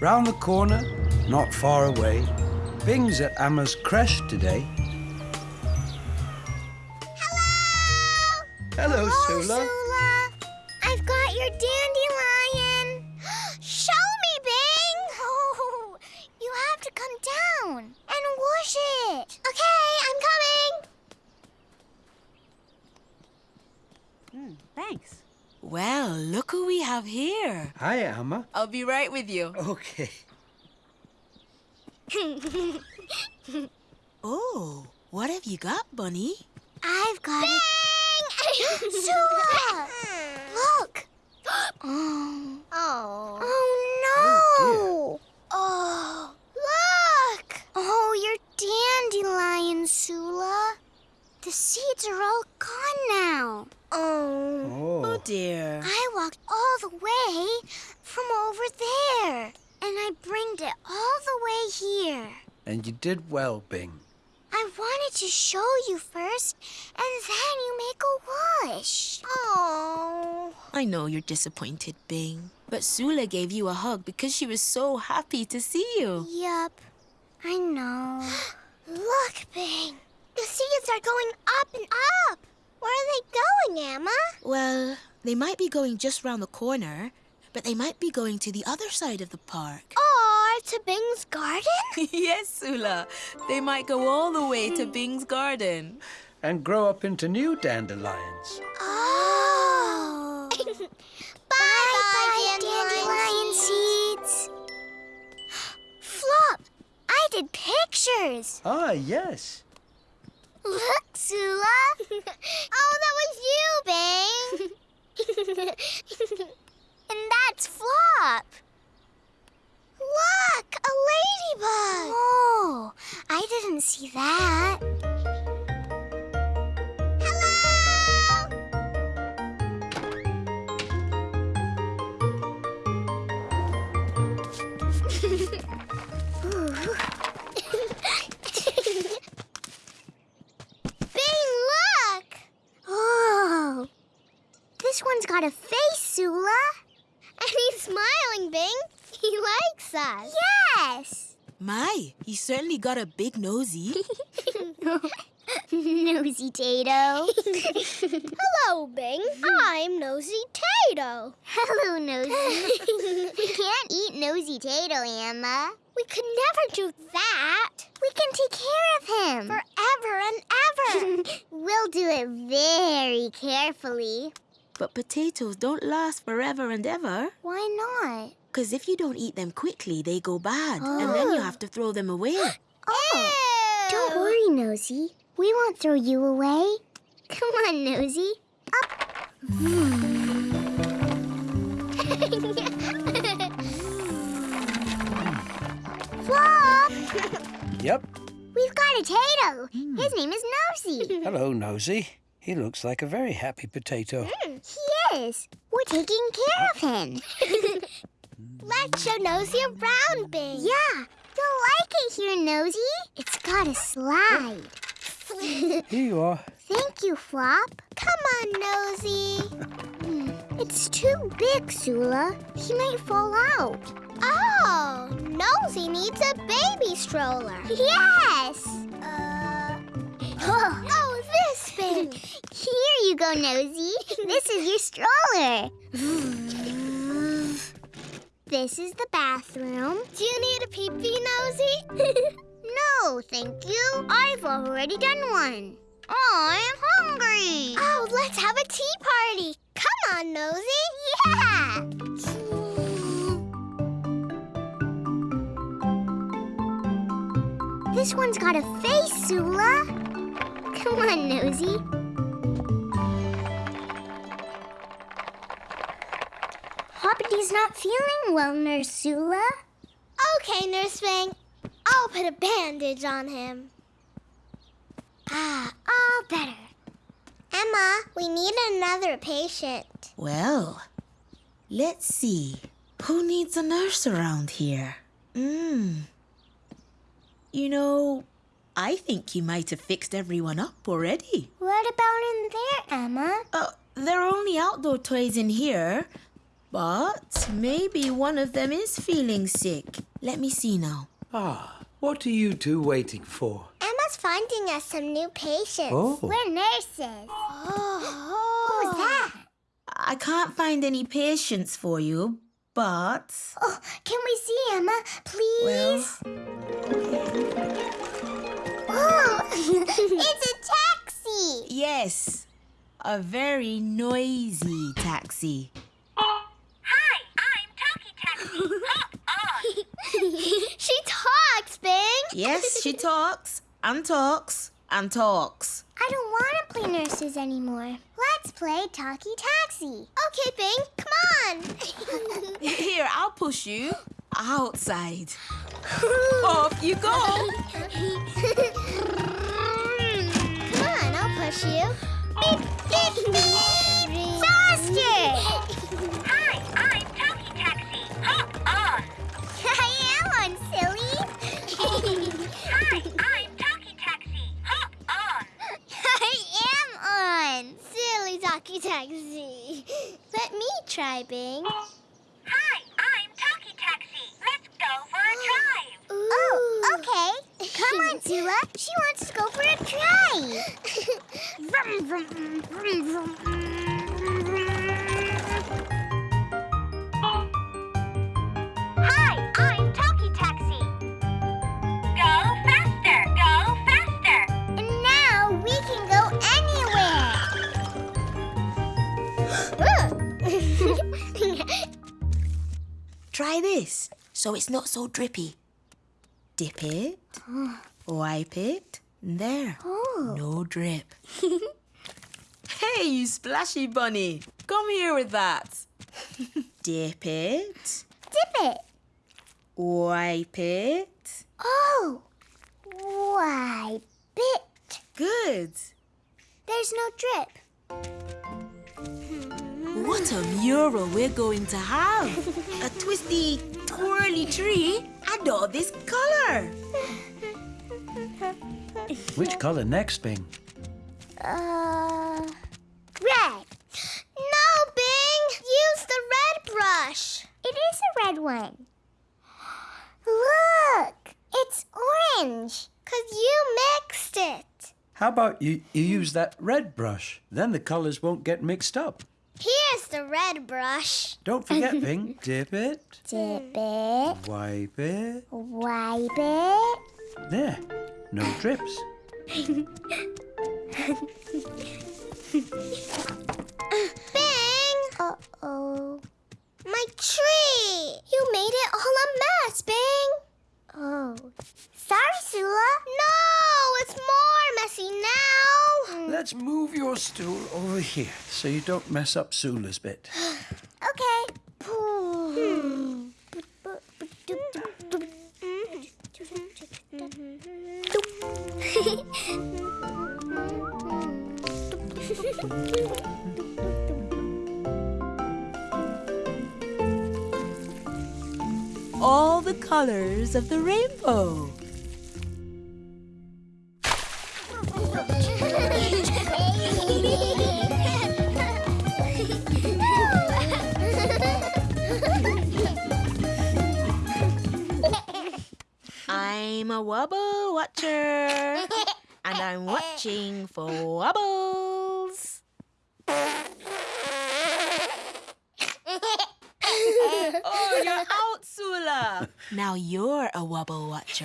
Round the corner, not far away, Bing's at Amma's creche today. Hello! Hello, Hello, Sula. Sula. I've got your dandelion. Show me, Bing. Oh, you have to come down and wash it. Okay, I'm coming. Thanks. Well, look who have here. Hi, Amma. I'll be right with you. Okay. Oh, what have you got, Bunny? I've got it. Sula! Look! Oh. Oh. Oh, no! Oh, oh, look! Oh, your dandelion, Sula. The seeds are all gone now. Oh. Oh Oh. dear. I walked all the way from over there, and I bringed it all the way here. And you did well, Bing. I wanted to show you first, and then you make a wish. Oh. I know you're disappointed, Bing. But Sula gave you a hug because she was so happy to see you. Yup. I know. Look, Bing. The seeds are going up and up. Where are they going, Amma? Well, they might be going just round the corner, but they might be going to the other side of the park. Or to Bing's garden? yes, Sula. They might go all the way to Bing's garden. And grow up into new dandelions. Oh. bye, bye, dandelion seeds. Flop, I did pictures. Ah, yes. Look, Sula. oh, that was you, Bing. and that's Flop. Look, a ladybug. Oh, I didn't see that. Certainly got a big nosy. Nosy Tato. Hello, Bing. I'm Nosy Tato. Hello, Nosy. we can't eat Nosy Tato, Amma. We could never do that. We can take care of him. Forever and ever. we'll do it very carefully. but potatoes don't last forever and ever. Why not? Because if you don't eat them quickly, they go bad. And then you Oh. have to oh. throw them away. Oh. Don't worry, Nosy. We won't throw you away. Come on, Nosy. Up. Flop! Yep. We've got a Tato. Hmm. His name is Nosy. Hello, Nosy. He looks like a very happy potato. Hmm, he is. We're taking care of him. Let's show Nosy around, Bing. Yeah. You'll like it here, Nosy. It's got a slide. Here you are. Thank you, Flop. Come on, Nosy. Hmm, it's too big, Sula. He might fall out. Oh, Nosy needs a baby stroller. Yes. Uh. Oh, this thing. Here you go, Nosy. This is your stroller. This is the bathroom. Do you need a pee-pee, Nosy? no, thank you. I've already done one. I'm hungry. Oh, let's have a tea party. Come on, Nosy. Yeah. This one's got a face, Sula. Come on, Nosy. Hoppity's not feeling well, Nurse Sula. Okay, Nurse Fang. I'll put a bandage on him. Ah, all better. Amma, we need another patient. Well, let's see. Who needs a nurse around here? Hmm. You know, I think you might have fixed everyone up already. What about in there, Amma? Uh, there are only outdoor toys in here. But maybe one of them is feeling sick. Let me see now. Ah, what are you two waiting for? Amma's finding us some new patients. Oh. We're nurses. Oh. What was that? I can't find any patients for you, but. Oh, can we see Amma, please? Well, Oh, it's a taxi. yes. A very noisy taxi. Hi, I'm Talkie Taxi. Hop on. she talks, Bing. Yes, she talks and talks and talks. I don't want to play nurses anymore. Let's play Talkie Taxi. Okay, Bing, come on. Here, I'll push you outside. Off you go. come on, I'll push you. Beep, beep, beep. Faster! So it's not so drippy. Dip it, oh. wipe it, there. oh. No drip. hey, you splashy bunny. Come here with that. Dip it, Dip it. wipe it. Oh. Wipe it. Good. There's no drip. What a mural we're going to have. a twisty, twirly tree and all this color. Which colour next, Bing? Uh, red. No, Bing! Use the red brush. It is a red one. Look! It's orange. Because you mixed it. How about you, you use that red brush? Then the colours won't get mixed up. Here's the red brush. Don't forget, Bing. Dip it, Dip it. wipe it. Wipe it. There. No drips. Bing! Uh-oh. My tree! You made it all a mess, Bing! Oh. Sorry, Sula. No! It's more messy now! Let's move your stool over here so you don't mess up Sula's bit. Okay. Hmm. All the colors of the rainbow.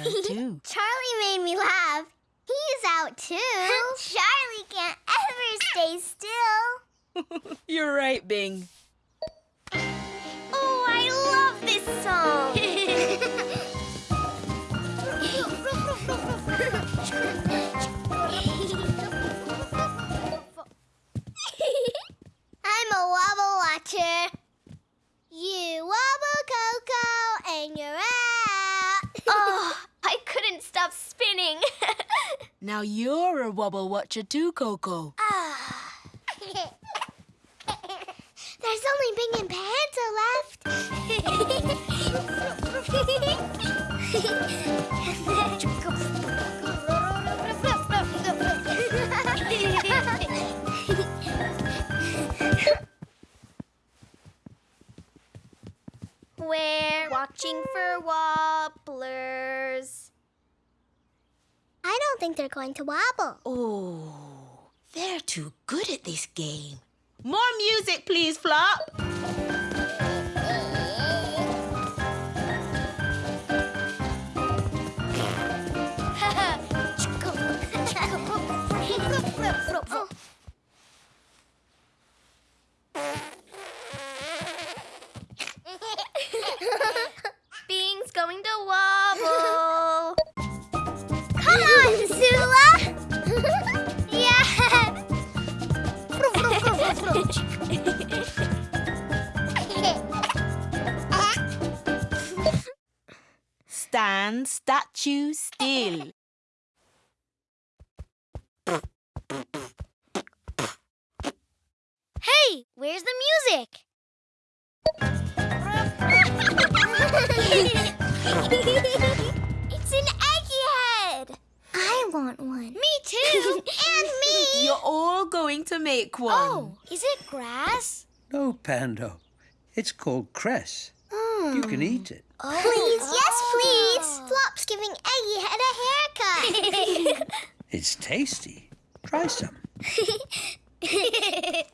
Too. Charlie made me laugh. He's out too. Charlie can't ever stay still. You're right, Bing. Wobble too, Coco. Ah. There's only Bing and Pando left. We're watching for wobblers. I don't think they're going to wobble. Oh, they're too good at this game. More music, please, Flop. Bing's statue still. hey, where's the music? It's an eggy head. I want one. Me too. and me! You're all going to make one. oh, is it grass? No, Pando. It's called cress. You can hmm. eat it. Please, yes, oh. please. Flop's giving Eggiehead a haircut. It's tasty. Try some. Yummy.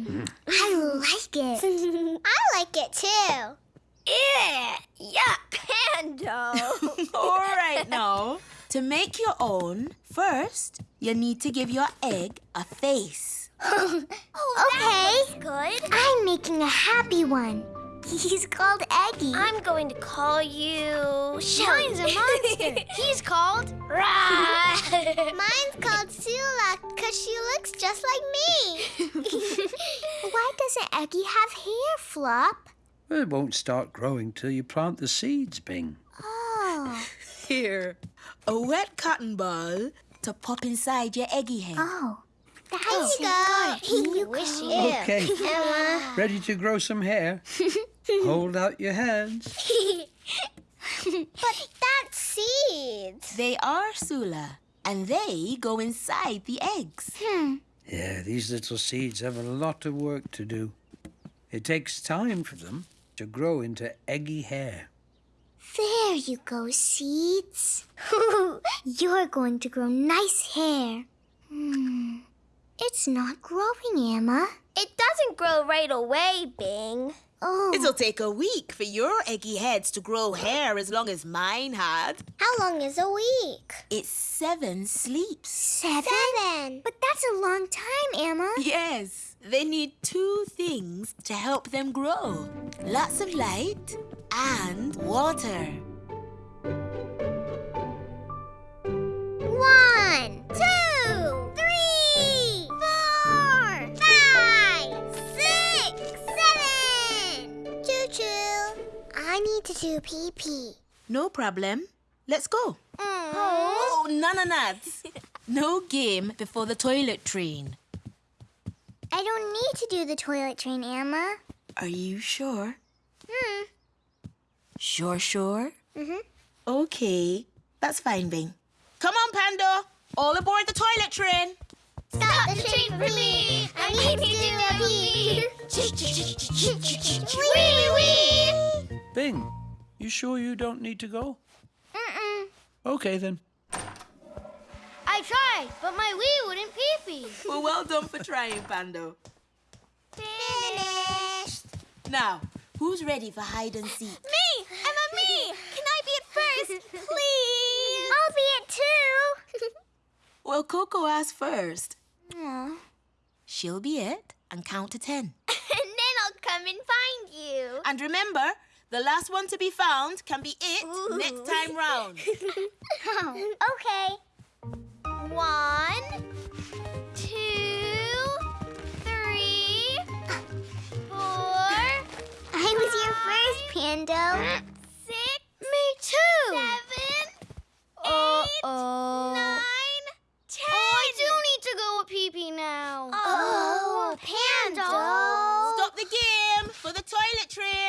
Mm. I like it. I like it too. Ew. Yuck, Pando. All right now. To make your own, first, you need to give your egg a face. Oh, okay. Good. I'm making a happy one. He's called Eggy. I'm going to call you. Shine's a monster. He's called Ra. Mine's called Sula because she looks just like me. Why doesn't Eggy have hair, Flop? Well, It won't start growing till you plant the seeds, Bing. Oh. Here, a wet cotton ball to pop inside your eggy head. Oh. There you go. You Wishy. go. Okay. Amma. Ready to grow some hair? Hold out your hands. But that's seeds. They are Sula, and they go inside the eggs. Hmm. Yeah, these little seeds have a lot of work to do. It takes time for them to grow into eggy hair. There you go, seeds. You're going to grow nice hair. Hmm. It's not growing, Amma. It doesn't grow right away, Bing. Oh. It'll take a week for your eggy heads to grow hair as long as mine had. How long is a week? It's seven sleeps. Seven? Seven. But that's a long time, Amma. Yes, they need two things to help them grow lots of light and water. One, two, need to do pee pee. No problem. Let's go. Oh, none nuts. no game before the toilet train. I don't need to do the toilet train, Amma. Are you sure? Hmm. Sure, sure? Mhm. Okay, that's fine, Bing. Come on, Pando. All aboard the toilet train. Stop the train for me. I need to do a pee. Wee wee. Bing, you sure you don't need to go? Mm-mm. Okay, then. I tried, but my wee wouldn't pee pee. Well, well done for trying, Pando. Finished. Now, who's ready for hide and seek? Me! Amma, me! Can I be it first, please? I'll be it too. Well, Coco asked first. Aw. She'll be it and count to ten. and then I'll come and find you. And remember, the last one to be found can be it Ooh. next time round. okay. One, two, three, four, I was your first, Pando. six. Me too. Seven, Uh-oh. nine, ten. Oh, I do need to go with pee pee now. Oh, Pando. Stop the game for the toilet train.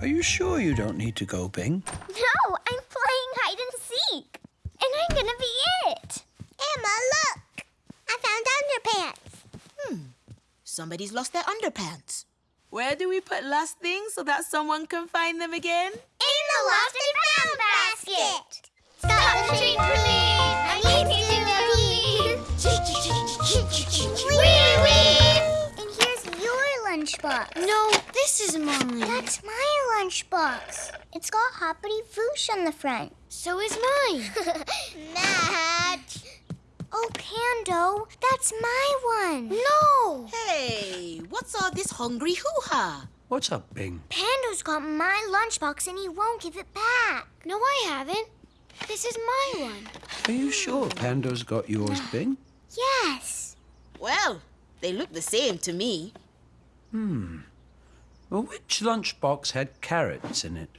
Are you sure you don't need to go, Bing? No, I'm playing hide and seek. And I'm gonna be it. Amma, look. I found underpants. Hmm. Somebody's lost their underpants. Where do we put lost things so that someone can find them again? In the lost and found basket. Stop the train for me. Lunchbox. No, this is mine. That's my lunchbox. It's got Hoppity Voosh on the front. So is mine. Match. Oh, Pando, that's my one. No. Hey, what's all this hungry hoo-ha? What's up, Bing? Pando's got my lunchbox and he won't give it back. No, I haven't. This is my one. Are you sure Pando's got yours, Bing? Yes. Well, they look the same to me. Hmm. Well, which lunchbox had carrots in it?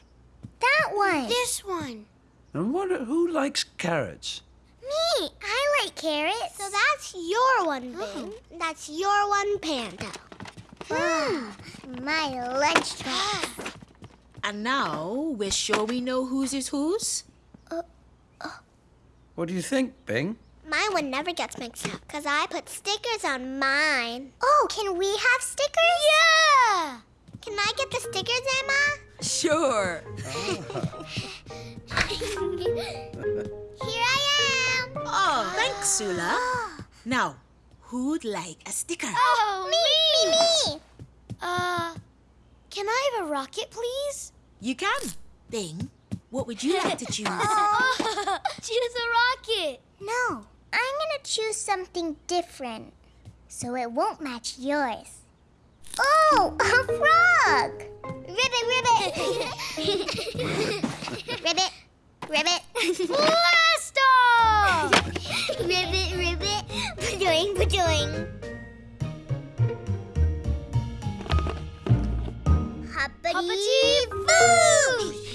That one. This one. And what? Who likes carrots? Me. I like carrots. So that's your one, hmm. Bing. That's your one, Panda. Pando. my lunchbox. And now we're sure we know whose is whose? Uh, uh. What do you think, Bing? My one never gets mixed up because I put stickers on mine. Oh, can we have stickers? Yeah. Can I get the stickers, Amma? Sure. Here I am. Oh, thanks, Sula. Now, who'd like a sticker? Oh, me, me, me. Uh, can I have a rocket, please? You can. Bing, what would you like to choose? Choose a rocket. No, I'm gonna choose something different, so it won't match yours. Oh, a frog! Ribbit, ribbit. ribbit, ribbit. Blast off! ribbit, ribbit. Badoing, badoing. Hoppity, Hoppity boosh!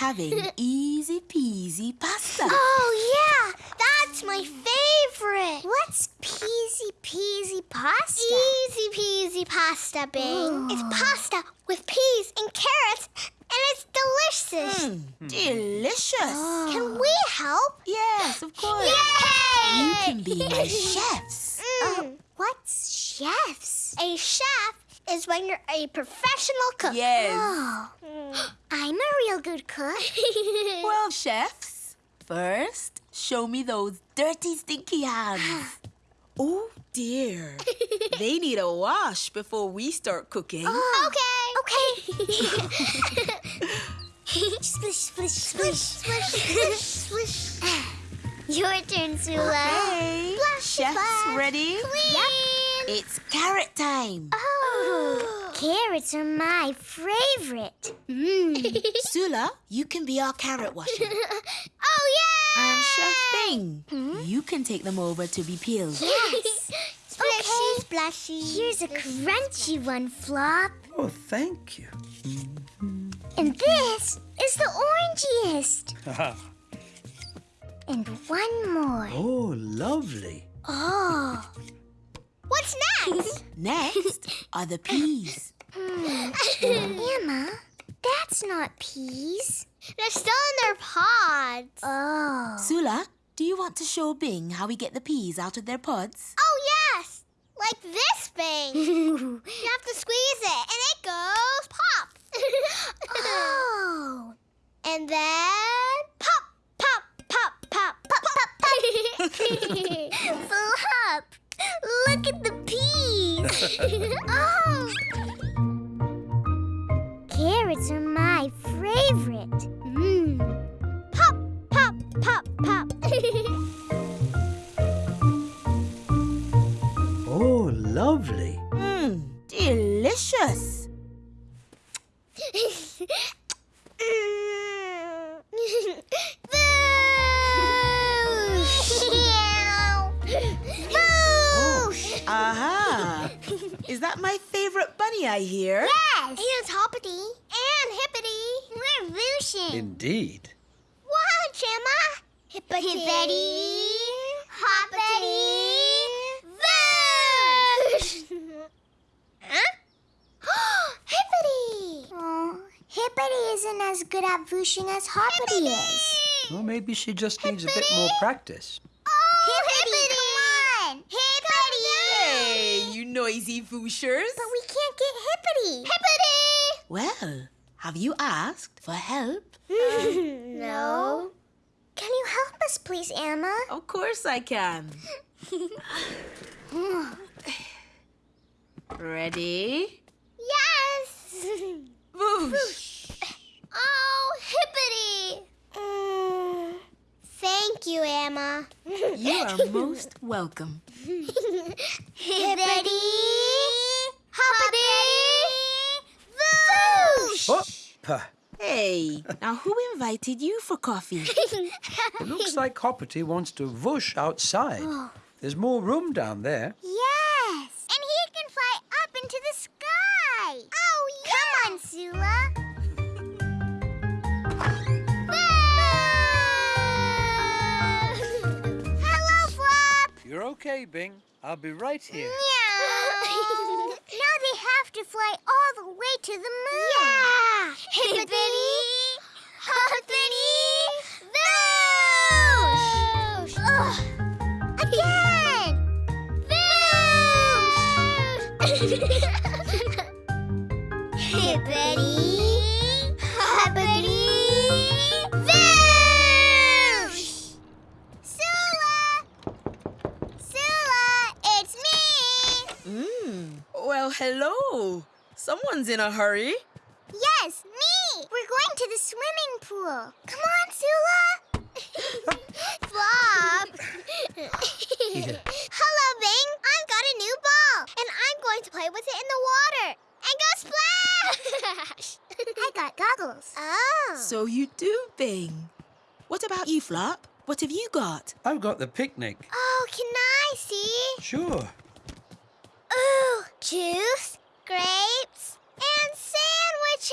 Having easy peasy pasta. Oh, yeah. That's my favorite. What's peasy peasy pasta? Easy peasy pasta, Bing. It's pasta with peas and carrots, and it's delicious. Mm, delicious. Can we help? Yes, of course. Yay! You can be my chefs. Mm. what's chefs? A chef is when you're a professional cook. Yes. Oh. Hmm. I'm a real good cook. Well, chefs, first, show me those dirty, stinky hands. Oh, dear. they need a wash before we start cooking. Oh. Okay. Okay. splish, splish, splish, splish, splish, splish. Your turn, Sula. Hey, Splash, chefs splash. ready? Clean. It's carrot time. Oh, carrots are my favorite. Mm. Sula, you can be our carrot washer. oh, yeah! And Chef Bing, you can take them over to be peeled. Yes. Splashy, splashy. Here's a crunchy one, Flop. Oh, thank you. And this is the orangiest. and one more. oh, lovely. Oh. What's next? Next are the peas. Hmm. Emma, that's not peas. They're still in their pods. Oh. Sula, do you want to show Bing how we get the peas out of their pods? Oh, yes. Like this thing. you have to squeeze it, and it goes pop. oh. And then pop, pop, pop, pop, pop, pop, pop. Flop. Look at the peas. oh. Carrots are my favorite. Mmm. Pop, pop, pop, pop. Oh, lovely. Mmm, delicious. Mm. Boosh! Is that my favorite bunny I hear? Yes! And Hoppity and Hippity. We're Vooshin. Indeed. Watch, Amma. Hippity. Hippity. Hoppity. Voosh! huh? Hippity! Oh, Hippity isn't as good at Vooshing as Hoppity is. Well, maybe she just needs a bit more practice. Oh, Hippity, come on! Hippity! Hey, you noisy Fooshers. But we can't get Hippity. Hippity! Well, have you asked for help? no. Can you help us, please, Amma? Of course I can. Ready? Yes! Whoosh. oh, Hippity! Mm, thank you, Amma. You are most welcome. Hippity! Hoppity! Whoosh! Oh, puh. Hey, now who invited you for coffee? It looks like Hoppity wants to whoosh outside. Oh. There's more room down there. Yes! And he can fly up into the sky! Oh, yeah! Come on, Sula! Okay, Bing. I'll be right here. Meow. now they have to fly all the way to the moon. Yeah. Hippity, hoppity, whoosh. Ugh. Again. Whoosh. Hippity, Well, hello. Someone's in a hurry. Yes, me! We're going to the swimming pool. Come on, Sula! Flop! Hello, Bing! I've got a new ball, and I'm going to play with it in the water. And go splash! I got goggles. Oh. So you do, Bing. What about you, Flop? What have you got? I've got the picnic. oh, can I see? Sure. Ooh, juice, grapes, and sandwiches!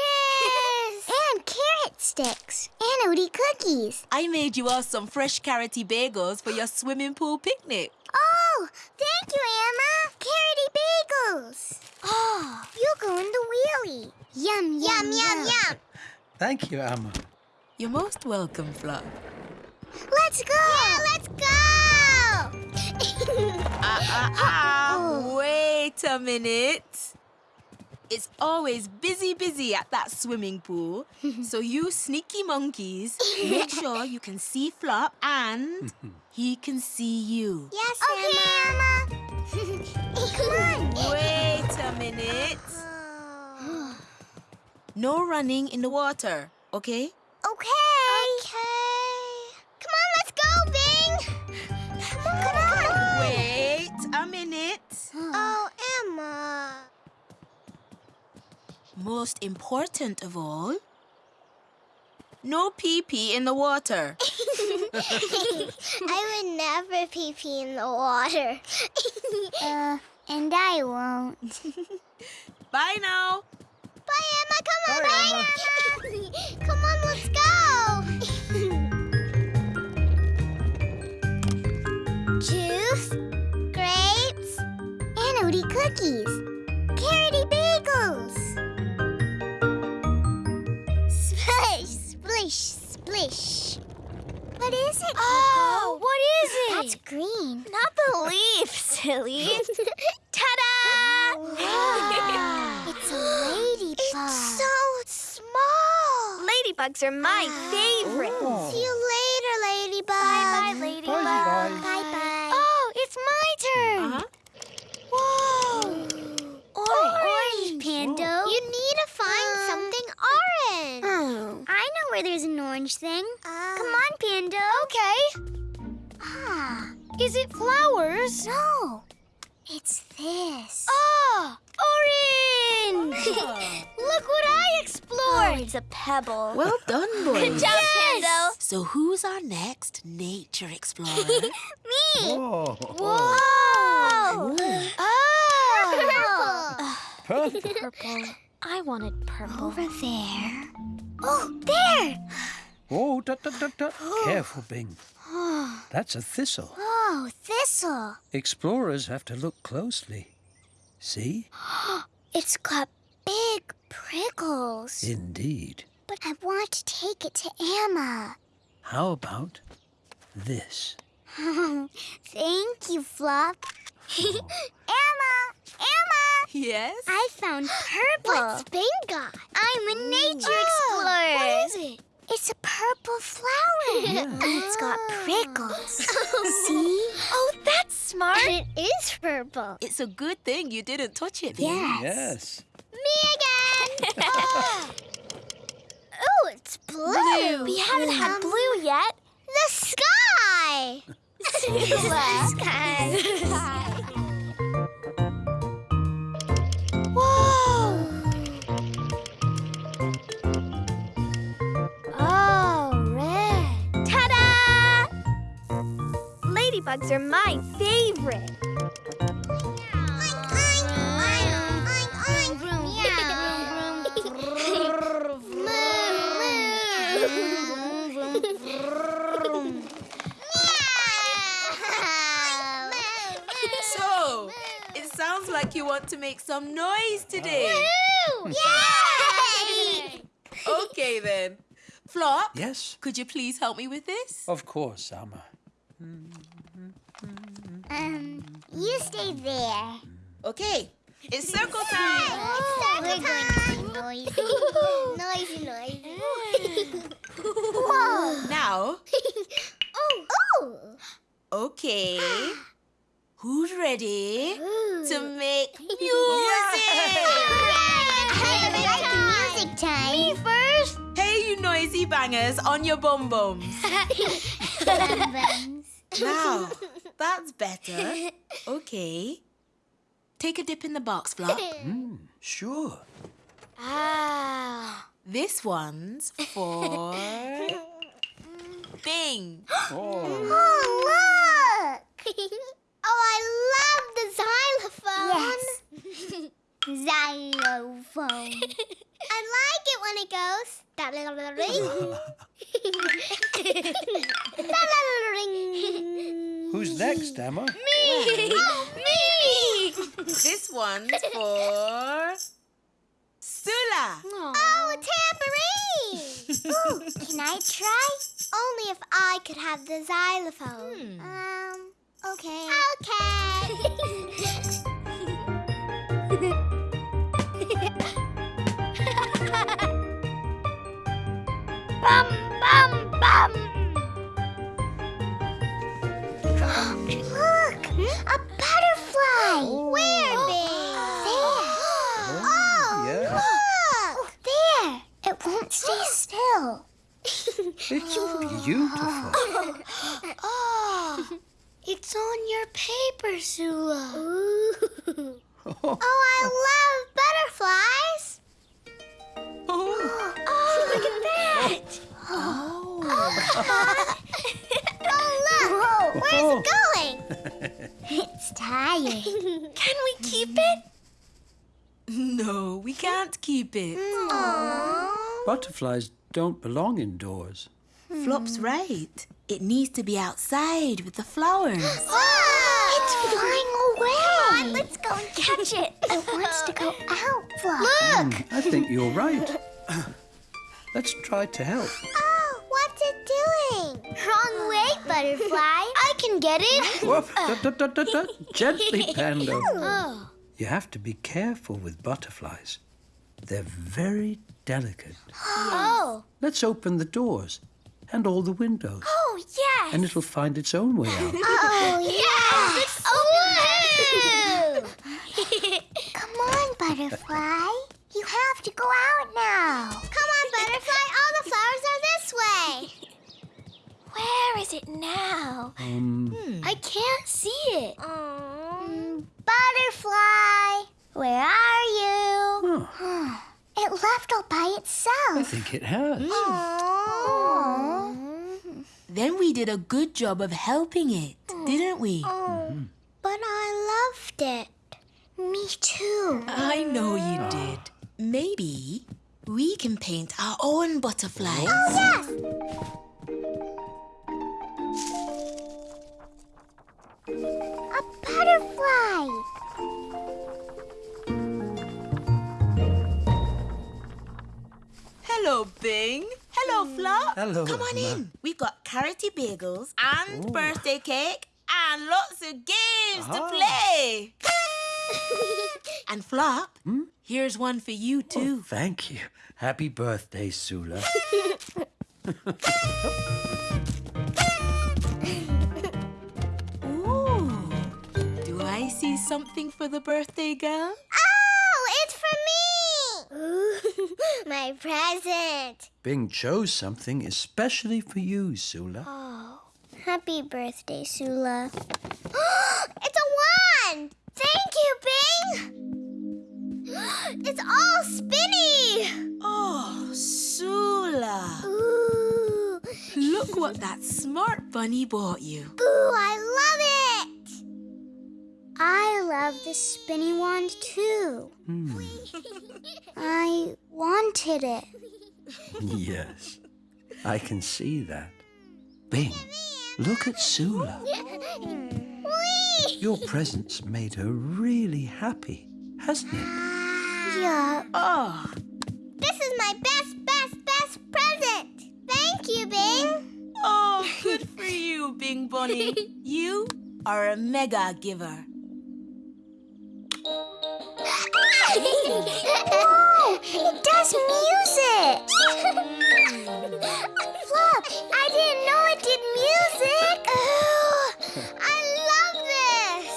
and carrot sticks. And Odie cookies. I made you all some fresh carroty bagels for your swimming pool picnic. Oh, thank you, Amma. Carroty bagels. Oh, you go in the wheelie. Yum, yum, yum, yum. Thank you, Amma. You're most welcome, Flop. Let's go. Yeah, let's go. Ah, ah, ah. Wait a minute. It's always busy, busy at that swimming pool. so you sneaky monkeys, make sure you can see Flop and he can see you. yes, okay, Amma. Come on. Wait a minute. No running in the water, okay? Okay. Okay. Oh, Amma. Most important of all, no pee pee in the water. I would never pee pee in the water. uh, and I won't. Bye now. Bye, Amma. Come on, Bye, Amma. Come on, let's go. Juice, and Odie cookies. Carroty bagels. Splish, splish, splish. What is it? Oh, what is it? That's green. Not the leaf, silly. Ta-da! It's a ladybug. It's so small. Ladybugs are my favorite. Oh. See you later, ladybug. Bye-bye, ladybug. Bye-bye. Is it flowers? No. It's this. Ah, oh, orange! Look what I explored. Oh, it's a pebble. Well done, Good boys. job, Pando. So who's our next nature explorer? Me. Whoa. Whoa. Oh. Purple. Purple. I wanted purple. Over there. Oh, there. Whoa, dut, dut, dut, dut. Careful, Bing. That's a thistle. Oh, thistle. Explorers have to look closely. See? It's got big prickles. Indeed. But I want to take it to Amma. How about this? Thank you, Flop. Amma! Amma! Yes? I found purple. What's Ben got? I'm a nature oh, explorer. What is it? It's a purple flower. And it's got prickles. See? Oh, that's smart. And it is purple. It's a good thing you didn't touch it, Yes. Yes. Me again. oh. Ooh, it's blue. We haven't had Um, blue yet. The sky. the sky. Ladybugs are my favorite. So, it sounds like you want to make some noise today. Yay! Okay then. Flop, Yes. could you please help me with this? Of course, Amma. Hmm. Um, you stay there. Okay. It's circle time. We're going to be noisy. noisy, noisy. Whoa. Now, Oh. Oh. okay. Who's ready to make music? music time. Me first. Hey, you noisy bangers on your bum bums. Now, that's better. Okay. Take a dip in the box, Flop. Mm, sure. Ah. This one's for Bing. Oh, Oh, look! oh, I love the xylophone. Yes. xylophone. I like it when it goes. That little ring. Who's next, Emma? Me! Me! This one's for Sula. Oh, tambourine! Ooh, can I try? Only if I could have the xylophone. Um, okay. okay. Bum, bum, bum. Look, a butterfly. Where, Bing? There. Oh, yeah. look. There. It won't stay still. It's beautiful. Oh, it's on your paper, Sula. Ooh. Oh, I love Oh, look. Where's it going? it's tired. Can we keep it? No, we can't keep it. Aww. Butterflies don't belong indoors. Flop's right. It needs to be outside with the flowers. It's flying away. Come on, let's go and catch it. It wants to go out, Fluff. Mm, I think you're right. Let's try to help. What's it doing? Wrong way, butterfly. I can get it. Whoop, da, da, da, da, da. Gently, Pando. Oh. You have to be careful with butterflies. They're very delicate. Oh. Let's open the doors and all the windows, Oh, yes. and it'll find its own way out. Oh, yeah. Yes. Oh, Come on, butterfly. You have to go out now. Come on, butterfly. All the flowers are this way. Where is it now? Um, hmm. I can't see it. Mm, butterfly, where are you? huh, It left all by itself. I think it has. Hmm. Aww. Then we did a good job of helping it, hmm. didn't we? Mm-hmm. But I loved it. Me too. I know you did. Maybe we can paint our own butterflies. Oh, Yes. A butterfly. Hello, Bing. Hello, Flop. Flop. Hello, Come on Ma. in. We've got carroty bagels and birthday cake and lots of games to Ah. play. and Flop, here's one for you too. Thank you. Happy birthday, Sula. Do I see something for the birthday girl? Oh, it's for me! Ooh, my present. Bing chose something especially for you, Sula. Oh, happy birthday, Sula. it's a wand! Thank you, Bing! It's all spinny! Oh, Sula. Ooh, Look what that smart bunny bought you. ooh, I love it! I love the spinny wand too. Hmm. I wanted it. yes, I can see that. Bing, look at Sula. Your presence made her really happy, hasn't it? Yeah, Oh, this is my best, best, best present. Thank you, Bing. oh, good for you, Bing Bunny. You are a mega giver. Whoa! It does music! Flop, I didn't know it did music! Ooh, I love this!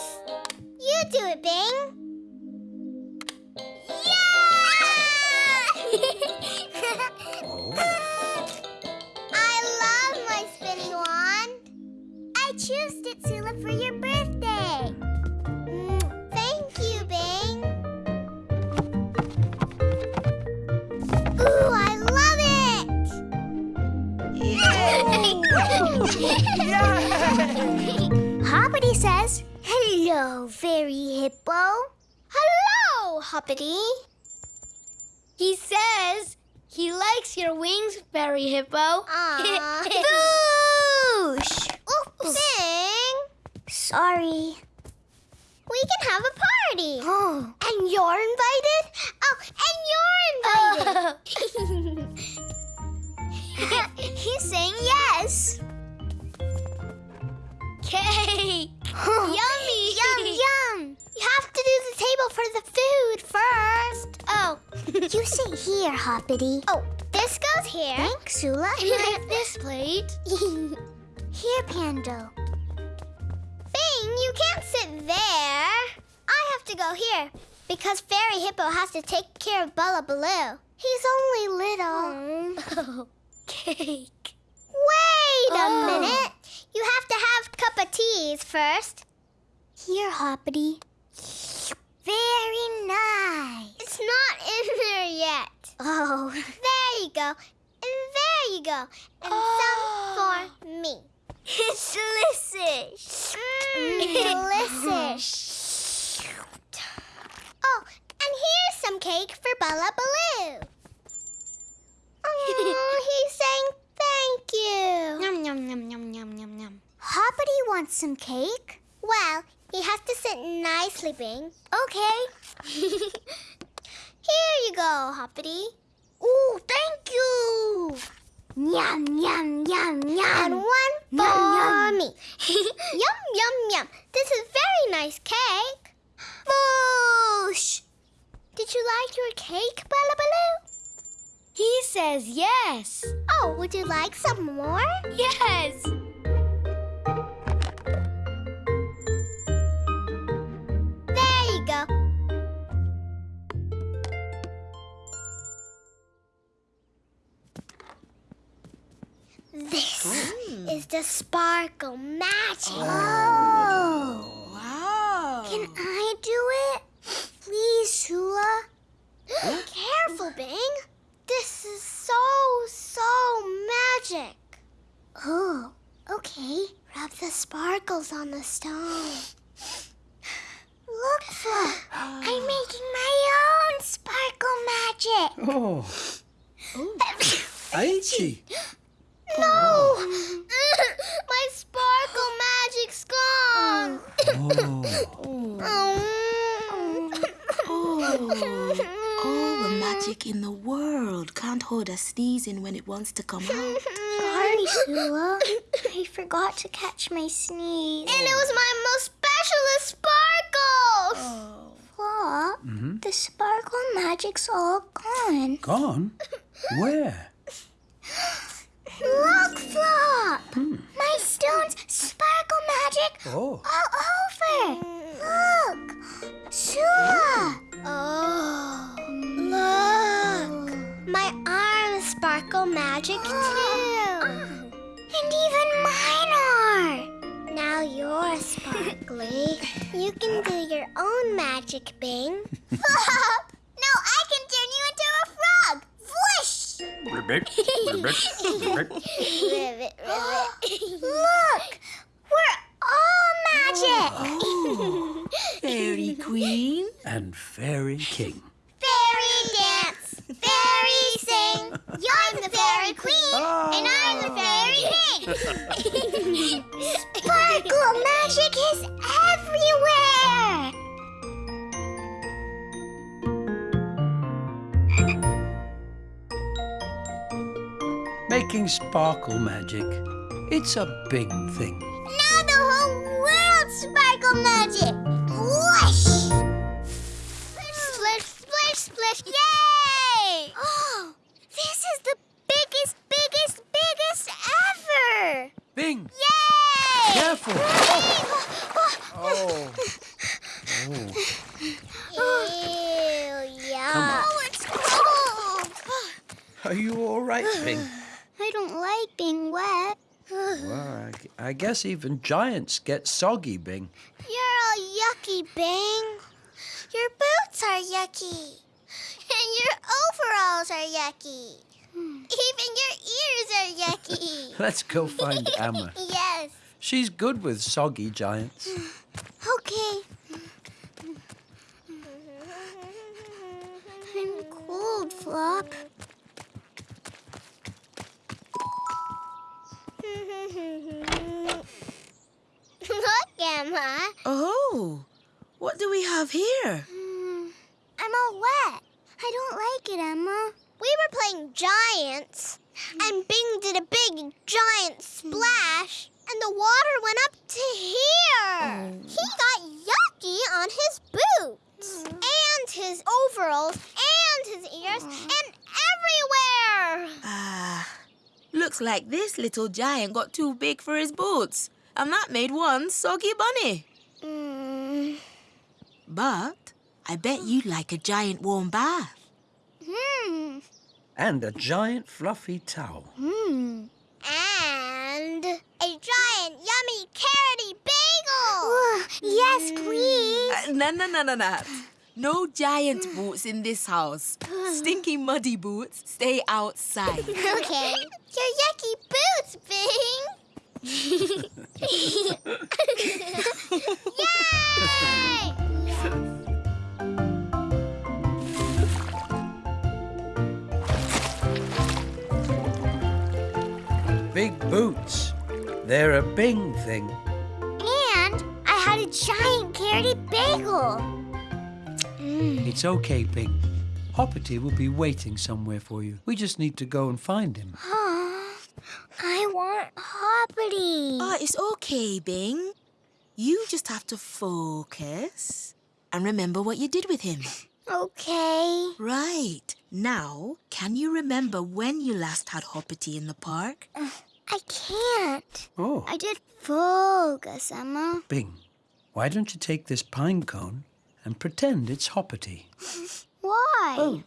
You do it, Bing! Yeah! Oh. I love my spinning wand! I chose it, Sula, for your birthday! Hoppity says, Hello, fairy hippo. Hello, Hoppity. He says he likes your wings, Fairy Hippo. Boosh! Oops. Bing! Sorry. We can have a party. Oh. And you're invited? Oh, and you're invited. He's saying yes. Cake! Yummy! Yum, yum! You have to do the table for the food first. Oh. you sit here, Hoppity. Oh, this goes here. Thanks, Sula. And I have this plate. here, Pando. Bing, you can't sit there. I have to go here because Fairy Hippo has to take care of Bella Baloo. He's only little. Oh, cake. Wait a Oh. minute. You have to have a cup of teas first. Here, Hoppity. Very nice. It's not in there yet. Oh. There you go. And there you go. And some for me. It's delicious. Mm, delicious. Oh, and here's some cake for Bella Baloo. Oh, he's saying thank you. Yum, yum, yum, yum, yum, yum, yum. Hoppity wants some cake. Well, he has to sit nicely, Bing. Okay. Here you go, Hoppity. Ooh, thank you. Yum, yum, yum, yum. And one for me. yum, yum, yum. This is very nice cake. Boosh! Did you like your cake, Bella Baloo? He says yes. Oh, would you like some more? Yes. There you go. This hmm. is the sparkle magic. Oh. Wow. Can I do it? Please, Sula. Careful, Bing. This is so, so magic. Oh, okay. Rub the sparkles on the stone. Look, Flo. I'm making my own sparkle magic. Oh, oh. Aichi. No! my sparkle magic's gone. Oh, Oh. Oh, all the magic in the world can't hold a sneeze in when it wants to come out. Sorry, Sula. I forgot to catch my sneeze. And it was my most specialist sparkles! Oh. Flop, mm-hmm. the sparkle magic's all gone. Gone? Where? Look, Flop! Hmm. My stone's sparkle magic Oh. all over. Look! Sula! Oh. Look! My arms sparkle magic oh. too. And even mine are. Now you're sparkly. you can do your own magic, Bing. Flop! Now I can turn you into a frog. Whoosh! Ribbit, ribbit, ribbit. ribbit, ribbit. Look! We're all magic! Fairy Queen. And Fairy King. Fairy dance, fairy sing. You're the fairy queen, and I'm the fairy oh. king. Sparkle magic is everywhere. Making sparkle magic. It's a big thing. Now the whole world's sparkle magic. Whoosh! Splish, splish, splish. Yay! Oh, this is the biggest, biggest, biggest ever. Bing! Yay! Careful! Oh. Oh. Ew, yeah. Come on. Oh, it's cold. Are you all right, Bing? I don't like being wet. Well, I, I guess even giants get soggy, Bing. You're all yucky, Bing. Your boots are yucky. And your overalls are yucky. Hmm. Even your ears are yucky. Let's go find Amma. yes. She's good with soggy giants. Okay. I'm cold, Flop. Look, Amma. Oh, what do we have here? Hmm, I'm all wet. I don't like it, Amma. We were playing giants, and Bing did a big giant splash, and the water went up to here. He got yucky on his boots, and his overalls, and his ears, and everywhere. Ah, looks like this little giant got too big for his boots, and that made one soggy bunny. Mm. But I bet you'd like a giant warm bath. Hmm. And a giant fluffy towel. Hmm. And a giant yummy carroty bagel. yes, please. Uh, no, no, no, no, no. No giant boots in this house. Stinky, muddy boots stay outside. Okay. Your yucky boots, Bing. Yay! Big boots. They're a Bing thing. And I had a giant carroty bagel. Mm. It's okay, Bing. Hoppity will be waiting somewhere for you. We just need to go and find him. I want Hoppity. Oh, it's okay, Bing. You just have to focus and remember what you did with him. okay. Right. Now, can you remember when you last had Hoppity in the park? I can't. Oh, I did focus, Amma. Bing, why don't you take this pine cone and pretend it's Hoppity? Why? Oh,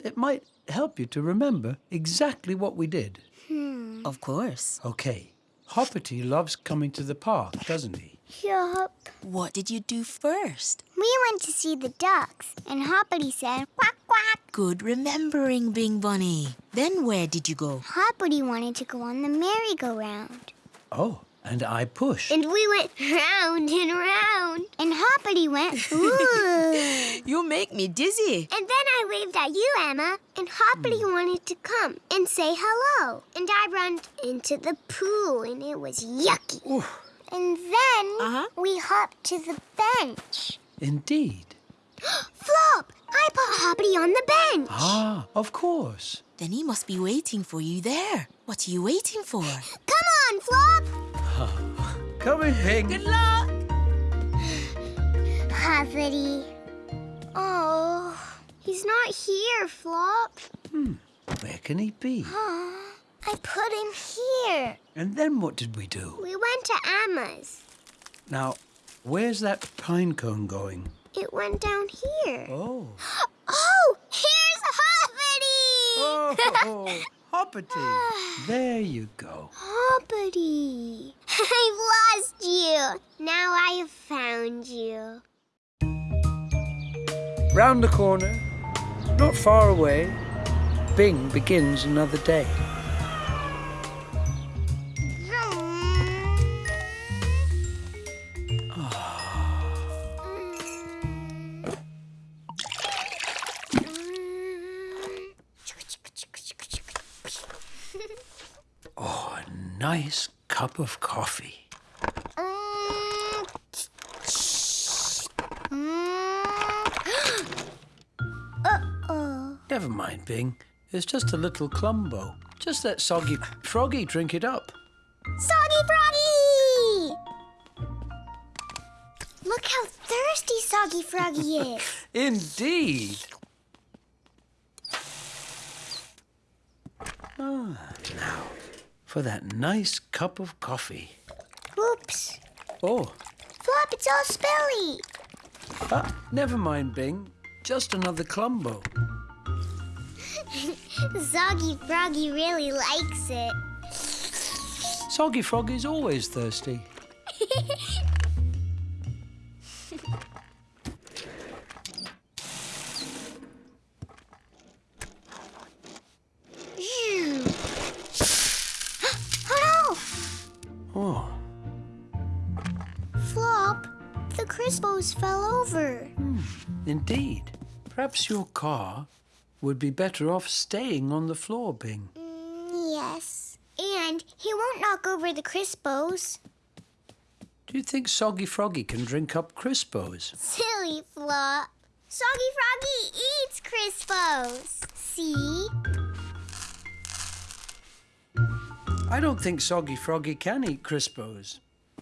it might help you to remember exactly what we did. Hmm. Of course. Okay, Hoppity loves coming to the park, doesn't he? Yup. What did you do first? We went to see the ducks, and Hoppity said, quack, quack. Good remembering, Bing Bunny. Then where did you go? Hoppity wanted to go on the merry-go-round. Oh, and I pushed. And we went round and round. And Hoppity went, ooh. You make me dizzy. and then I waved at you, Amma. And Hoppity hmm. wanted to come and say hello. And I ran into the pool, and it was yucky. And then Uh-huh. we hopped to the bench. Indeed. Flop, I put Hoppity on the bench. Ah, of course. Then he must be waiting for you there. What are you waiting for? Come on, Flop. Come in, Bing. Good luck! Hoppity. Oh, he's not here, Flop. Hmm, Where can he be? I put him here. And then what did we do? We went to Amma's. Now, where's that pine cone going? It went down here. Oh. Oh, here's Hoppity! Oh, Hoppity. There you go. Hoppity. I've lost you. Now I have found you. Round the corner, not far away, Bing begins another day. Nice cup of coffee. Uh-oh. Never mind, Bing. It's just a little clumbo. Just let Soggy Froggy drink it up. Soggy Froggy! Look how thirsty Soggy Froggy is. Indeed. Ah, now for that nice cup of coffee. Oops. Oh, Flop, it's all spilly. ah, never mind, Bing. Just another clumbo. Soggy Froggy really likes it. Soggy Froggy's always thirsty. fell over. indeed. Perhaps your car would be better off staying on the floor, Bing. Mm, yes. And he won't knock over the Crispos. Do you think Soggy Froggy can drink up Crispos? Silly Flop. Soggy Froggy eats Crispos. See? I don't think Soggy Froggy can eat Crispos.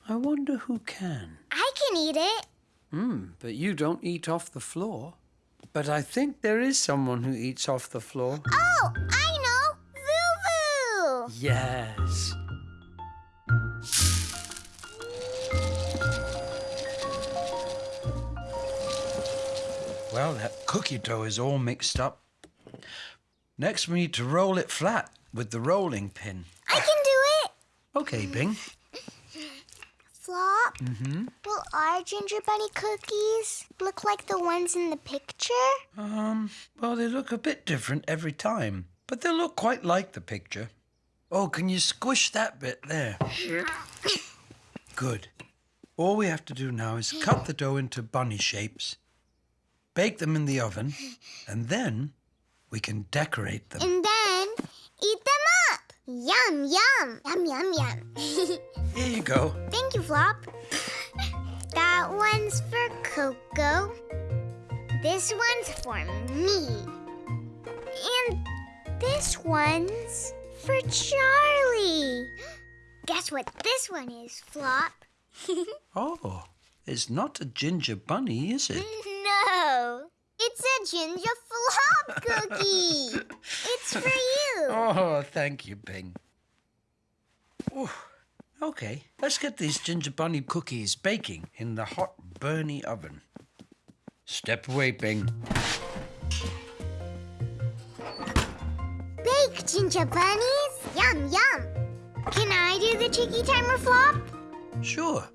I wonder who can. I can eat it. Hmm, but you don't eat off the floor. But I think there is someone who eats off the floor. Oh, I know. Voo Voo. Yes. Well, that cookie dough is all mixed up. Next, we need to roll it flat with the rolling pin. I can do it. Okay, Bing. Flop. Mm-hmm. Will our ginger bunny cookies look like the ones in the picture? Um, well, they look a bit different every time, but they look quite like the picture. Oh, can you squish that bit there? Good. All we have to do now is cut the dough into bunny shapes, bake them in the oven, and then we can decorate them. And then eat them up. Yum, yum. Yum, yum, yum. Here you go. Thank you, Flop. That one's for Coco. This one's for me. And this one's for Charlie. Guess what this one is, Flop? Oh, it's not a ginger bunny, is it? no. It's a ginger flop cookie. it's for you. Oh, thank you, Bing. Ooh, okay, let's get these ginger bunny cookies baking in the hot, burny oven. Step away, Bing. Bake, ginger bunnies. Yum, yum. Can I do the chicky timer, Flop? Sure.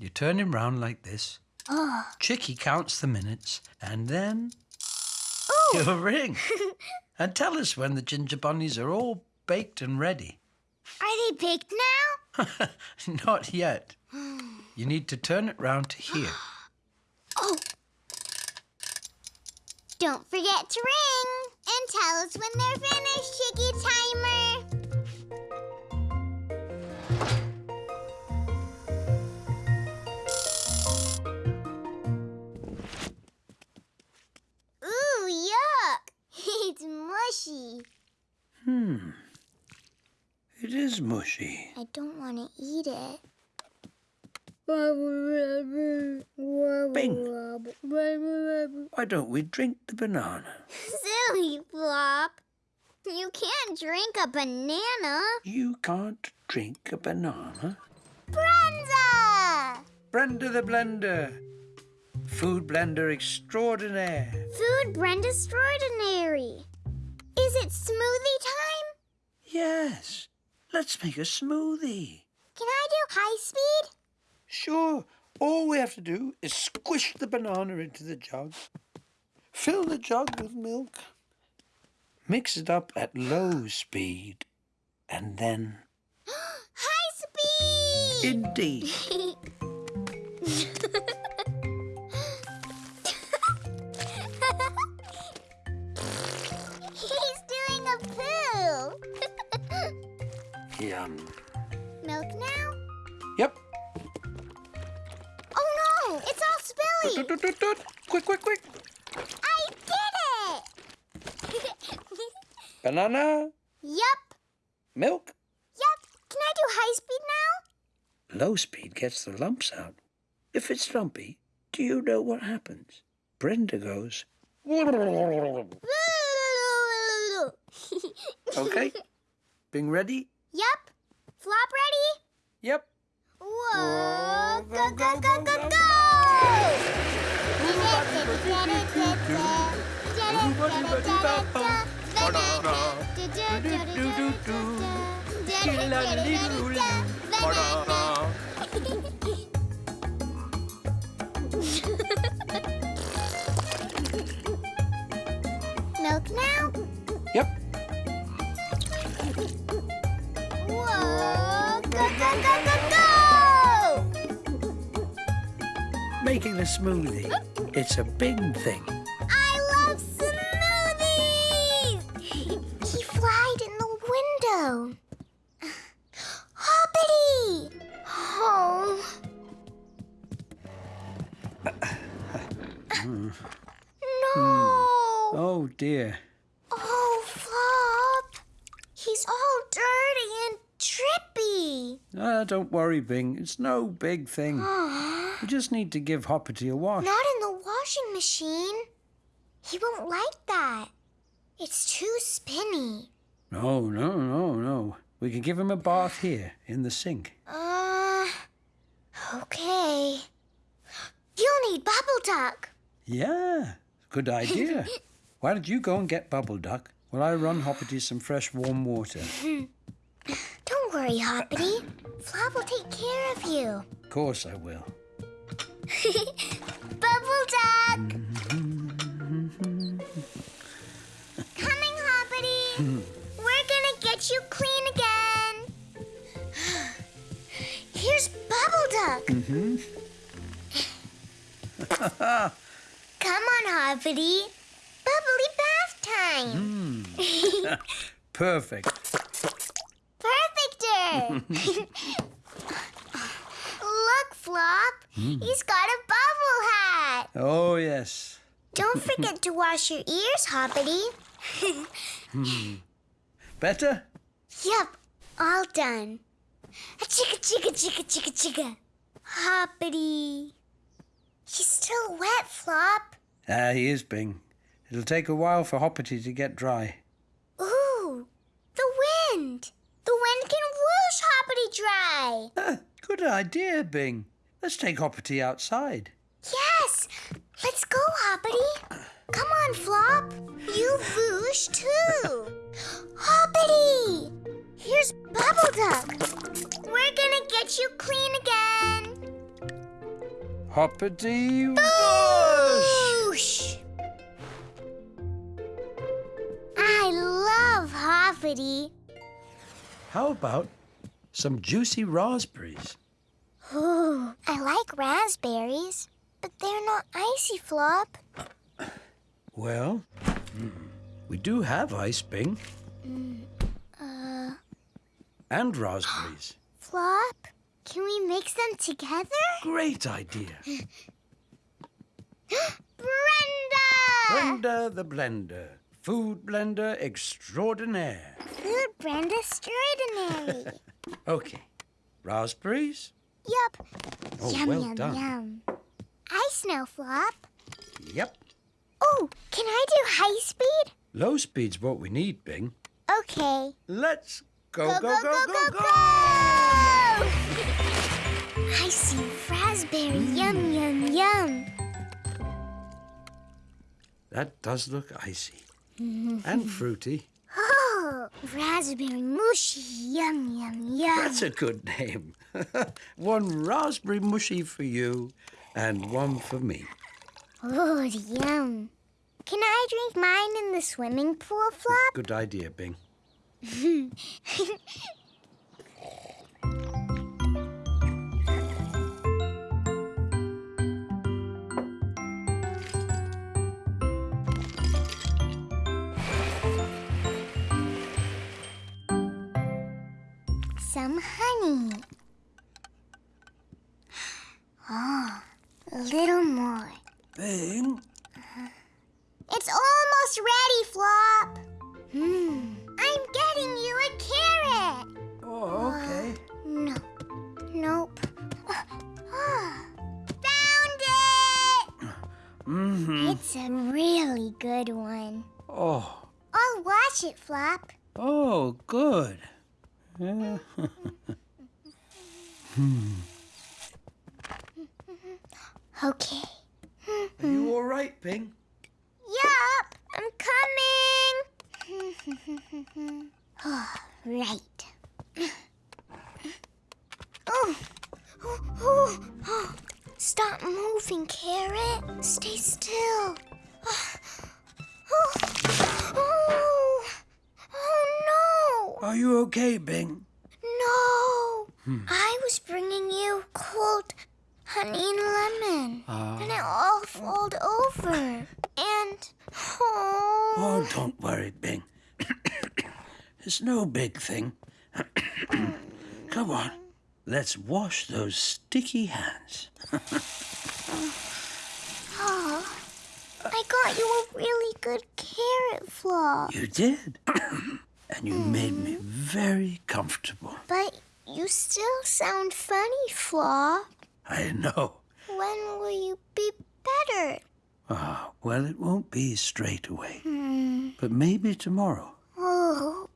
You turn him round like this. Oh. Chicky counts the minutes, and then Ooh. he'll ring. and tell us when the ginger bunnies are all baked and ready. Are they baked now? Not yet. You need to turn it round to here. Oh. Don't forget to ring and tell us when they're finished, Chicky Timer. Yuck! it's mushy. Hmm. It is mushy. I don't want to eat it. Bing! Why don't we drink the banana? Silly Flop! You can't drink a banana. You can't drink a banana. Brenda! Brenda the Blender! Food blender extraordinaire. Food Brenda extraordinary. Is it smoothie time? Yes. Let's make a smoothie. Can I do high speed? Sure. All we have to do is squish the banana into the jug. Fill the jug with milk. Mix it up at low speed. And then, High speed! indeed, yum. Milk now? Yep. Oh no, it's all spilly. Tut, tut, tut. Quick, quick, quick. I did it! Banana, Yep. milk. Yep. Can I do high speed now? Low speed gets the lumps out. If it's lumpy, do you know what happens? Brenda goes, okay? Bing ready? yup. Flop ready? Yep. Whoa! Go, go, go, go, go! Milk now? Go, go, go, go, go! Making a smoothie. It's a big thing. I love smoothies! he flied in the window. Hoppity! Oh. Uh, uh, uh, hmm. no! Hmm. Oh dear. Oh, Flop! He's all dirty and Ah, don't worry, Bing. It's no big thing. We just need to give Hoppity a wash. Not in the washing machine. He won't like that. It's too spinny. No, no, no, no. We can give him a bath here in the sink. Uh, okay. You'll need bubble duck. Yeah, good idea. Why don't you go and get Bubble Duck while I run Hoppity some fresh warm water? Don't worry, Hoppity. Flop will take care of you. Of course I will. Bubble duck! Coming, Hoppity. We're gonna get you clean again. Here's Bubble Duck. Mm-hmm. Come on, Hoppity. Bubbly bath time. Mm. Perfect. Look, Flop. He's got a bubble hat. Oh, yes. Don't forget to wash your ears, Hoppity. Better? Yep, all done. A chicka chicka chicka chicka chicka. Hoppity. He's still wet, Flop. Ah, he is, Bing. It'll take a while for Hoppity to get dry. Ooh, the wind. The wind can whoosh Hoppity dry. Ah, good idea, Bing. Let's take Hoppity outside. Yes, let's go, Hoppity. Come on, Flop. You whoosh too. Hoppity. Here's Bubble Duck. We're gonna get you clean again. Hoppity! Whoosh. I love Hoppity. How about some juicy raspberries? Ooh, I like raspberries, but they're not icy, Flop. Well, we do have ice, Bing. Mm, uh, and raspberries. Flop, can we mix them together? Great idea. Brenda! Brenda the blender. Food blender extraordinaire. Food brand extraordinary. Okay. Raspberries? yup. Oh, yum, well yum, done. yum. Ice now, Flop. Yep. Oh, can I do high speed? Low speed's what we need, Bing. Okay. Let's go, go, go, go, go! go! I see raspberry. Yum, yum, yum. That does look icy. Mm-hmm. and fruity. Oh, raspberry mushy. Yum, yum, yum. That's a good name. one raspberry mushy for you and one for me. Oh, yum. Can I drink mine in the swimming pool, Flop? Good idea, Bing. Some honey. Oh, a little more. Bing? Uh-huh. It's almost ready, Flop. Hmm. I'm getting you a carrot. Oh, okay. Uh, no. Nope. Uh, uh, found it! Mm-hmm. It's a really good one. Oh, I'll wash it, Flop. oh, good. Mm-hmm. Yeah. Okay. Are you all right, Bing? Yup, I'm coming. oh, right. Oh. Oh, oh, oh. Stop moving, Carrot. Stay still. Oh. Oh. Oh. Oh, Are you okay, Bing? No. No. I was bringing you cold honey and lemon. Ah. And it all filled over. And oh, Oh, don't worry, Bing. it's no big thing. Come on, let's wash those sticky hands. oh, I got you a really good carrot flop. You did. and you made me very comfortable. But you still sound funny, Flop. I know. When will you be better? Ah, well, it won't be straight away. Hmm. But maybe tomorrow. Oh,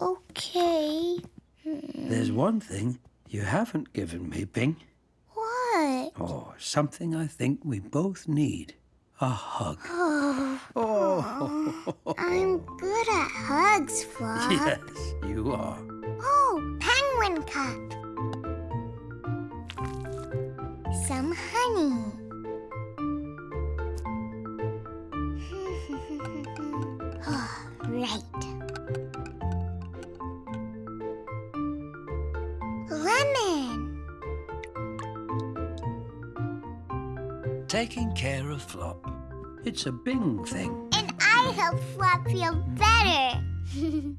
okay. There's one thing you haven't given me, Bing. What? Oh, something I think we both need. A hug. Oh, Oh, I'm good at hugs, Flop. yes, you are. Oh, penguin cup. Some honey. oh, right. Taking care of Flop. It's a Bing thing. And I help Flop feel better.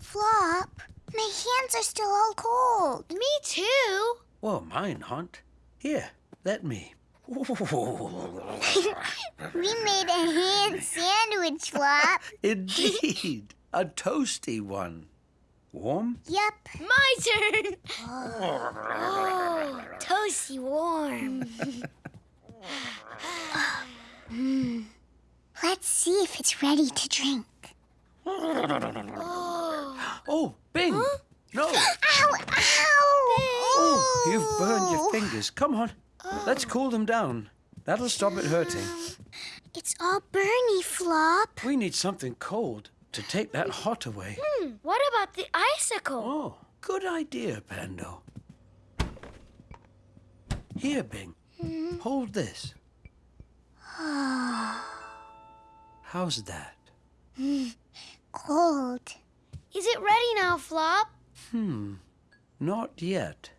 Flop, my hands are still all cold. Me too. Well, mine aren't. Here, let me. We made a hand sandwich, Flop. Indeed, a toasty one. Warm? Yep. My turn. Oh, toasty warm. Let's see if it's ready to drink. Oh, Bing! No! Ow! Ow! Oh, you've burned your fingers. Come on, let's oh. cool them down. That'll stop it hurting. It's all burny, Flop. We need something cold to take that hot away. Hmm, what about the icicle? Oh, good idea, Pando. Here, Bing. Hold this. How's that? Cold. Is it ready now, Flop? Hmm, not yet.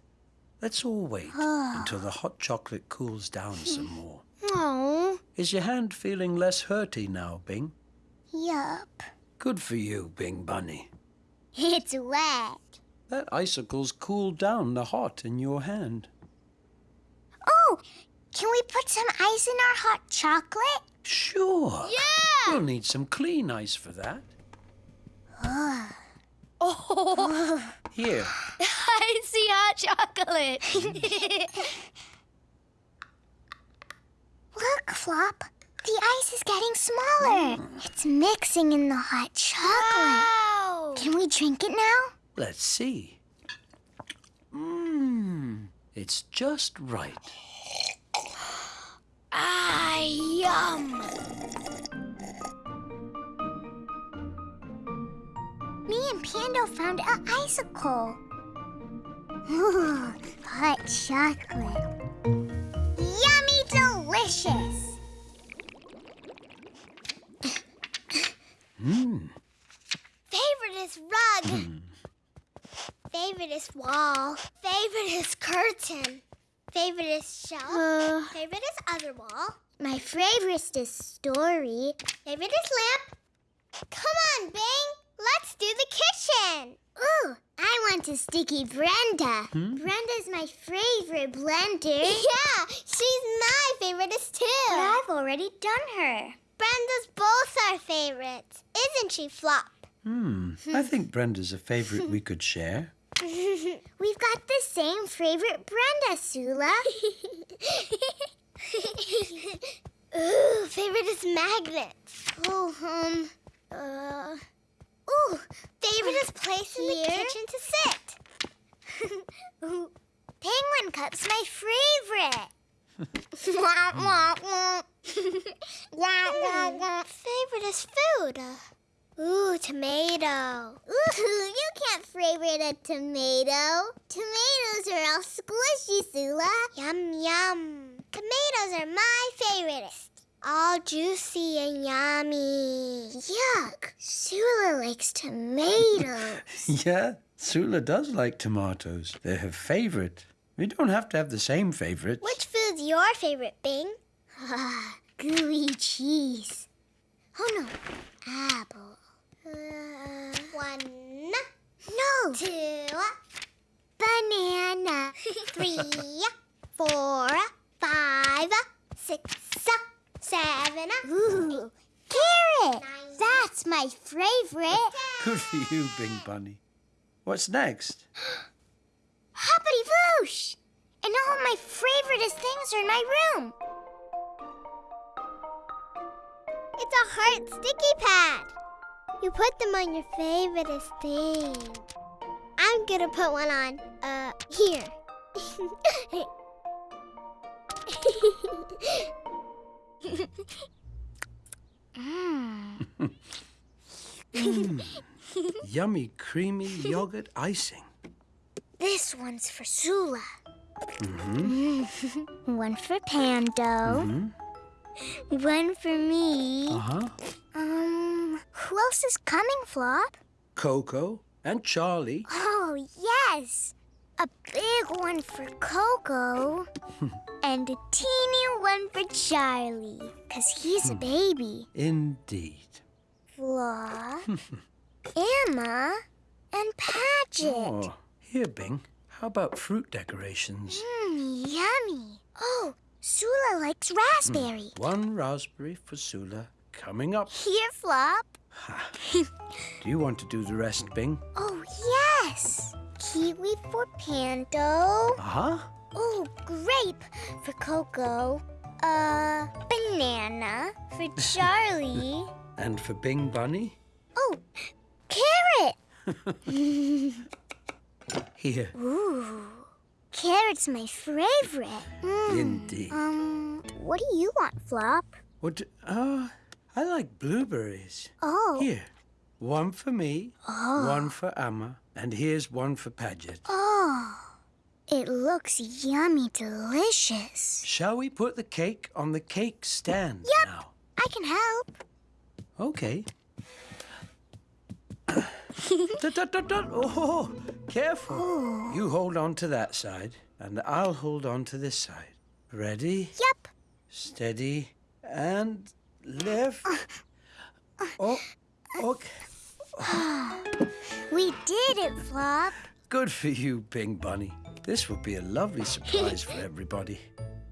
Let's all wait until the hot chocolate cools down some more. Oh, Is your hand feeling less hurty now, Bing? Yup. Good for you, Bing Bunny. It's wet. That icicle's cooled down the hot in your hand. Oh, Can we put some ice in our hot chocolate? Sure. Yeah! We'll need some clean ice for that. Oh, Here. I see hot chocolate. Look, Flop. The ice is getting smaller. Mm. It's mixing in the hot chocolate. wow! Can we drink it now? Let's see. Mmm. It's just right. Ah, yum! Me and Pando found an icicle. Ooh, hot chocolate. Yummy delicious. Mmm. Favorite is rug. Favorite is wall. Favorite is curtain. Favorite is shelf. Uh, favorite is other wall. My favorite is story. Favorite is lamp. Come on, Bing. Let's do the kitchen. Ooh, I want a sticky Brenda. Hmm? Brenda's my favorite blender. Yeah, she's my favoriteest too. But I've already done her. Brenda's both our favorites. Isn't she, Flop? Hmm. I hmm. think Brenda's a favorite we could share. We've got the same favorite Brenda, Sula. Ooh, favorite is magnets. Oh, um, uh, ooh, favorite is place in the kitchen to sit. Penguin cup's my favorite. wah, wah, wah. wah, wah, wah. Favorite is food. Ooh, tomato. Ooh, you can't favorite a tomato. Tomatoes are all squishy, Sula. Yum, yum. Tomatoes are my favoriteest. All juicy and yummy. Yuck. Sula likes tomatoes. Yeah, Sula does like tomatoes. They're her favorite. We don't have to have the same favorites. Which food's your favorite, Bing? Ah, Gooey cheese. Oh no, apple. Uh, one. No. Two. Banana. Three. Four. Five. Six. Seven. Ooh. Carrot. That's my favorite. Good for you, Bing Bunny. What's next? Hoppity Voosh! And all my favoriteest things are in my room. It's a heart sticky pad. You put them on your favorite thing. I'm gonna put one on, uh, here. Yummy, creamy yogurt icing. This one's for Sula. one for Pando. One for me. Uh huh. Um, who else is coming, Flop? Coco and Charlie. Oh, yes. A big one for Coco. and a teeny one for Charlie. Because he's a baby. Indeed. Flop, Amma, and Padget. Oh, here, Bing. How about fruit decorations? Mmm, yummy. Oh, Sula likes raspberry. One raspberry for Sula. Coming up. Here, Flop. Do you want to do the rest, Bing? Oh, yes. Kiwi for Pando. Uh huh. Oh, grape for Coco. Uh, banana for Charlie. And for Bing Bunny? oh, carrot. Here. Ooh, carrot's my favorite. Mm, Indeed. Um, what do you want, Flop? What? Uh, I like blueberries. Oh, Here. One for me, ah. one for Amma, and here's one for Padget. oh, it looks yummy delicious. Shall we put the cake on the cake stand Yep. now? I can help. Okay. Dut, dut, dut. Oh, careful. Oh. You hold on to that side, and I'll hold on to this side. Ready, Yep. steady, and lift. Uh, uh, oh, okay. We did it, Flop. Good for you, Bing Bunny. This will be a lovely surprise for everybody.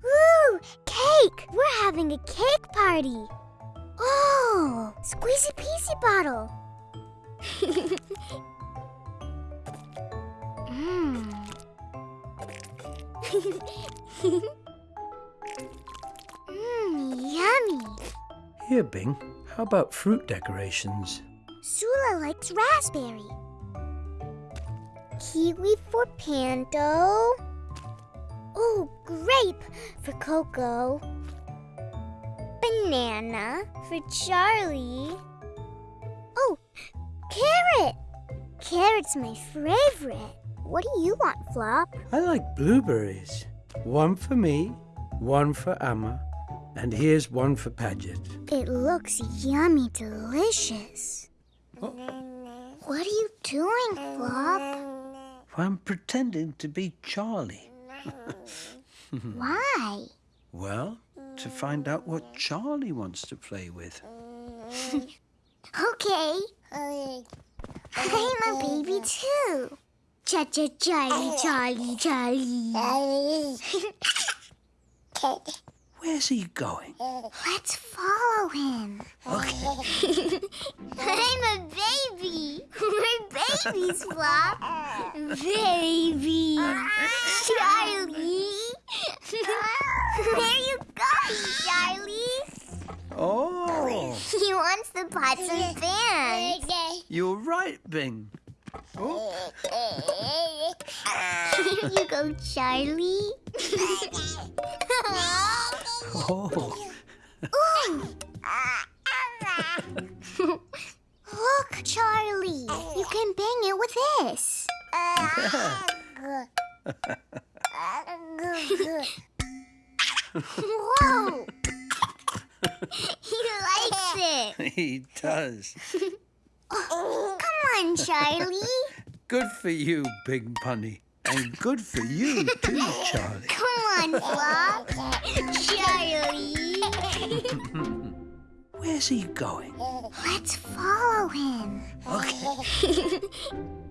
Woo! cake! We're having a cake party. Oh, squeezy peasy bottle. Mmm. Mmm, yummy. Here, Bing, how about fruit decorations? Sula likes raspberry. Kiwi for Pando. Oh, grape for Coco. Banana for Charlie. Oh, carrot. Carrot's my favorite. What do you want, Flop? I like blueberries. One for me, one for Amma, and here's one for Padget. It looks yummy delicious. Oh. What are you doing, Flop? I'm pretending to be Charlie. Why? Well, to find out what Charlie wants to play with. Okay. I'm a baby too. Cha cha Charlie, Charlie, Charlie. Where's he going? Let's follow him. Okay. I'm a baby. We're babies, Flop. Baby. Charlie. Where you going, Charlie? Oh, He wants the pots and pans. you're right, Bing. Oh, Here you go, Charlie. oh. Look, Charlie. You can bang it with this. Whoa! he likes it. he does. Come on, Charlie. Good for you, Big Bunny. And good for you, too, Charlie. Come on, Flop. Charlie. Where's he going? Let's follow him. Okay.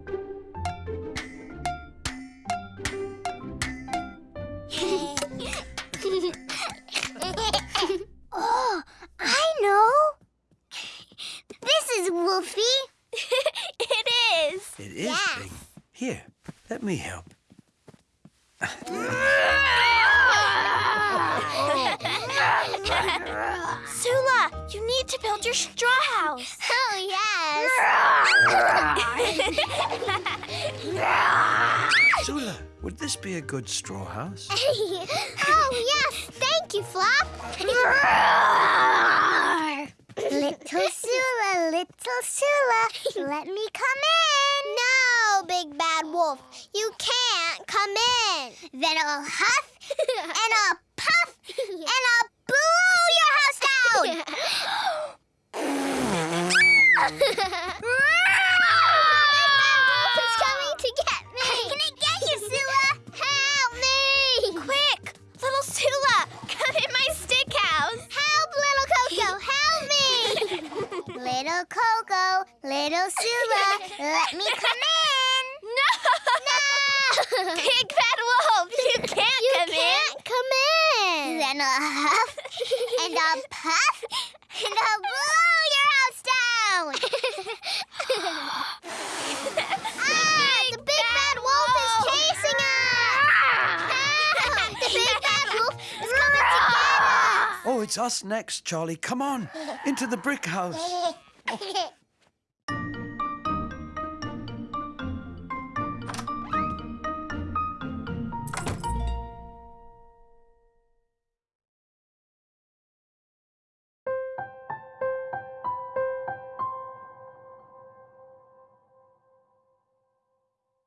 me help. Sula, you need to build your straw house. Oh, yes. Sula, would this be a good straw house? oh, yes. Thank you, Flop. little Sula, little Sula, let me us! Next, Charlie. Come on, into the brick house.